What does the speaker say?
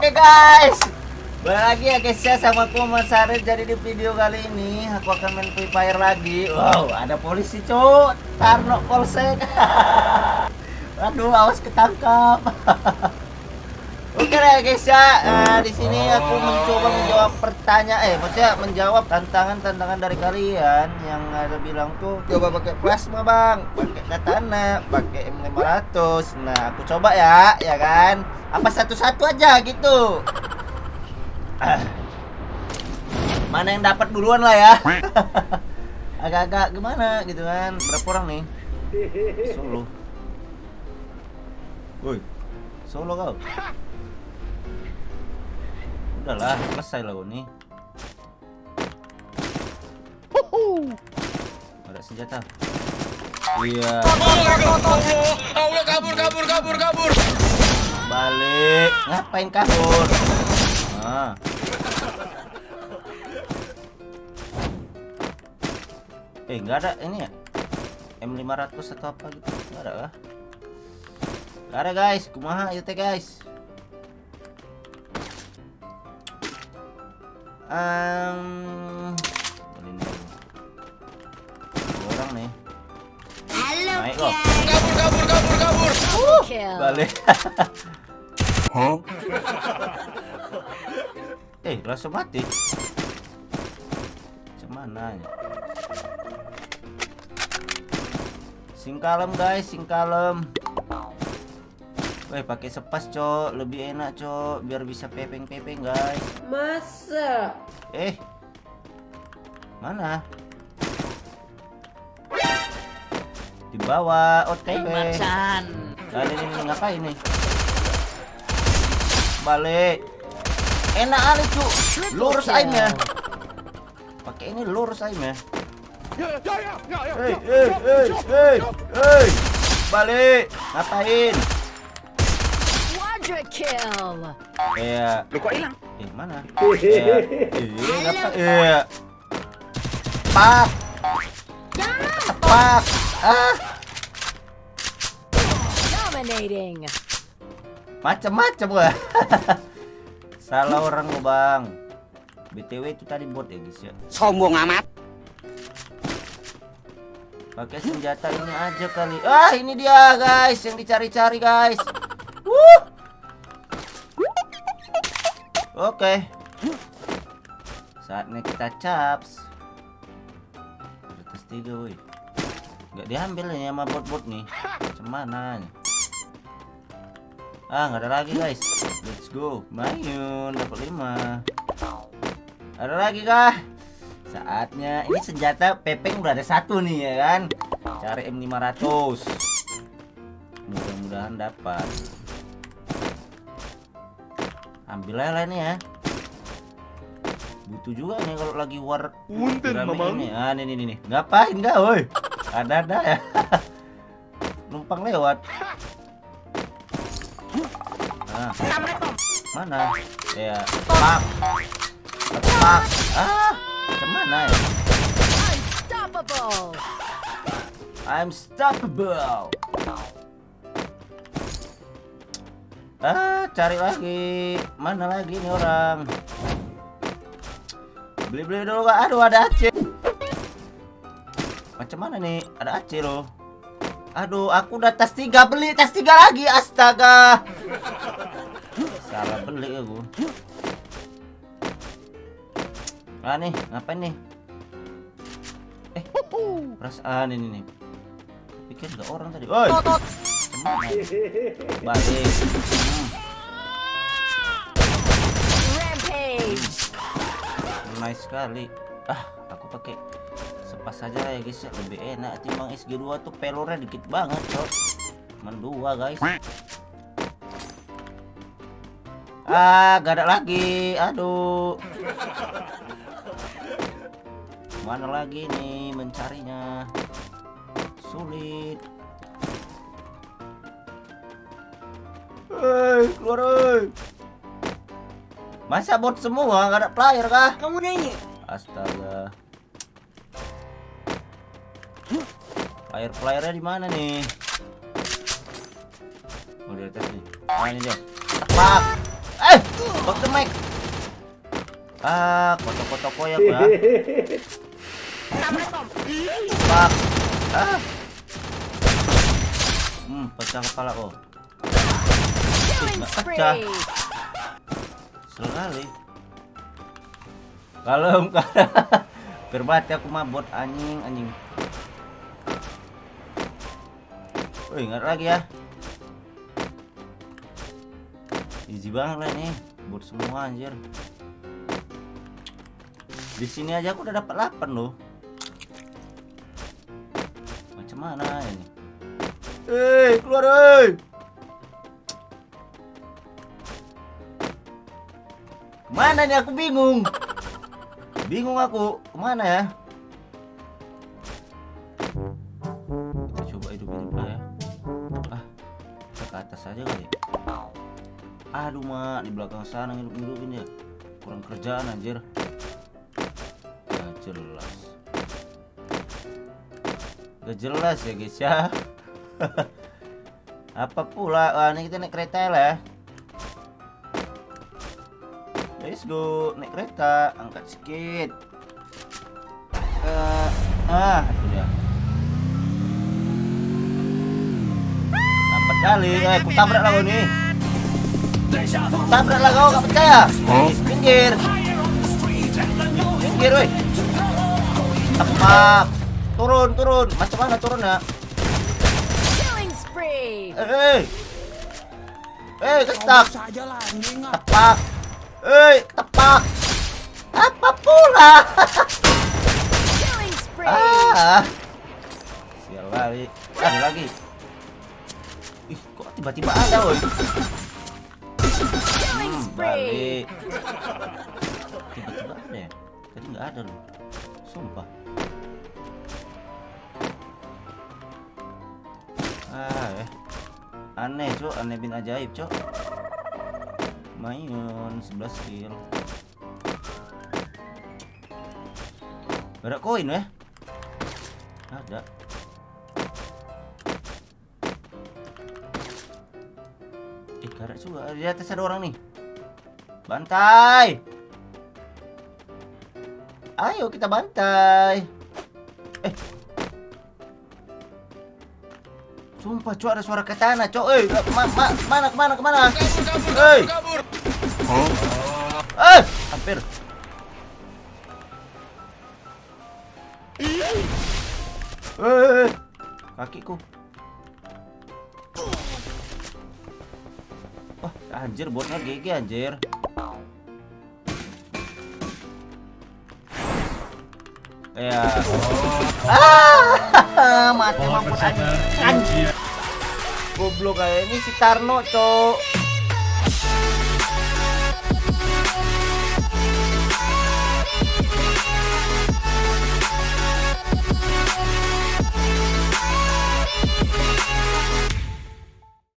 Oke guys. Balik lagi ya guys ya sama aku Mas Arif. Jadi di video kali ini aku akan main Free Fire lagi. Wow ada polisi cuk. Tarno Polsek Aduh awas ketangkap Oke lah guys ya. Nah, di sini aku mencoba menjawab pertanyaan Eh maksudnya menjawab tantangan-tantangan dari kalian Yang ada bilang tuh Coba pakai plasma bang. Pakai katana Pakai M500 Nah aku coba ya Ya kan? Apa satu-satu aja gitu. Mana yang dapat duluan lah ya? Agak-agak gimana gitu kan? Berapa orang nih? Solo. Woi Solo kau Udahlah, selesai lah nih. Ada senjata. Iya. Allah kabur kabur kabur kabur. Balik. Ngapain kabur? Ah. Eh, nggak ada ini ya? M500 atau apa gitu? Nggak ada kah? Nggak ada guys, kumaha itu teh guys. Um, orang nih. Halo, Naik kok. Kabur kabur kabur kabur. kill. Balik. eh, langsung mati. Cuman ya? Singkalem guys, singkalem. Weh, pakai sepas, Cok. Lebih enak, Cok. Biar bisa pepeng-pepeng, guys. Masa? Eh. Mana? Di bawah OTW. Macan. Nah, ini, ini, ngapain nih? Balik. Enak kali, cu. Lurus aimnya. Pakai ini lurus aimnya. Hei, hei, hei, hei, hei. Balik. Ngapain? Quadra kill. Iya. Lu kok hilang? Eh, mana? Iya. Iya, ngapa? Iya. Pak. Pak. Ah, Dominating. macam-macam gua. Salah orang lo, Bang. BTW itu tadi bot ya, guys ya. Sombong amat. Pakai senjata ini aja kali. Ah, ini dia, guys, yang dicari-cari, guys. Oke. Saatnya kita caps. Tes tiga, woi. Nggak diambil nih sama bot-bot nih. Macam mana? nih? Ah, nggak ada lagi, guys. Let's go. Mayun dapat 5. Ada lagi kah? Saatnya ini senjata pepeng udah ada satu nih ya kan. Cari M500. Mudah-mudahan dapat. Ambil lah ini ya. Butuh juga nih kalau lagi war Mamang. ini. Ah, nih nih nih. Ngapain enggak, woi? Ada-ada ya. Numpang lewat. Ah. Mana? Ya, pak. Pak. Ah, ke mana ya? Unstoppable. I'm stoppable. Ah, cari lagi. Mana lagi nih orang? Beli-beli dulu kak. Aduh, ada Aceh. Macam mana nih? Ada Aceh loh. Aduh, aku udah tas tiga beli tas tiga lagi. Astaga. Salah beli aku. Ah nih, ngapain nih? Eh, perasaan ini nih. Pikir nggak orang tadi. Oi. Balik. Hmm, Rampage. Nice sekali. Ah, aku pakai sepas saja ya guys ya. Lebih enak timbang SG2 tuh pelornya dikit banget, Cok. Cuman dua, guys. Ah, gak ada lagi. Aduh. Mana lagi nih mencarinya? Sulit. Hei, keluar. Masa bot semua gak ada player kah? Kamu nyanyi. Astaga. Player playernya di mana nih? Oh di atas nih. Ah ini dia. Pak. Eh. The mic. Ah, koto-koto koyak ya. Pak. Ah. Hmm, pecah kepala kok. Nggak pecah. Spree. Sekali. Kalem Berbati aku mabot anjing anjing. Wih, ingat lagi ya. Easy banget lah ini. Buat semua anjir. Di sini aja aku udah dapat 8 loh. Macam mana ini? Eh, keluar eh. Ke mana nih aku bingung. Bingung aku. Ke mana ya? Kita coba hidup-hidup lah ya. Ah, ke atas aja kali. ya. Aduh mak, di belakang sana ngidup-ngidupin ya. Kurang kerjaan anjir. Gak jelas. Gak jelas ya guys ya. Apa pula? Wah, ini kita naik kereta lah ya. Let's go, naik kereta, angkat sedikit. Eh, ah, itu dia. Lambat kali, eh, aku tabrak lah kau nih. Tabrak lah kau, gak percaya? Pinggir, pinggir, woi. Tepat, turun, turun. Macam mana turun ya? Spree. Eh, eh, eh, kestak. tepak eh tepak. Apa pula? Ah. Sial lagi ada lagi. Ih kok tiba-tiba ada woi? Hmm, balik. Tiba-tiba ada ya? Tadi nggak ada loh. Sumpah. Ah eh. Aneh cok. Aneh bin ajaib cok Mayun 11 kill. Ada koin ya? Ada. Eh karet juga. Di atas ada orang nih. Bantai. Ayo kita bantai. Eh. Sumpah cok ada suara katana cok. Eh ma ma mana ke mana ke mana Kabur, kabur, Hey. kabur, kabur. Eh, hampir. Eh, kakiku. Wah, anjir botnya GG anjir. Ya. Ah, mati mampus. Anjing. Goblok kayak ini si Tarno, Cok.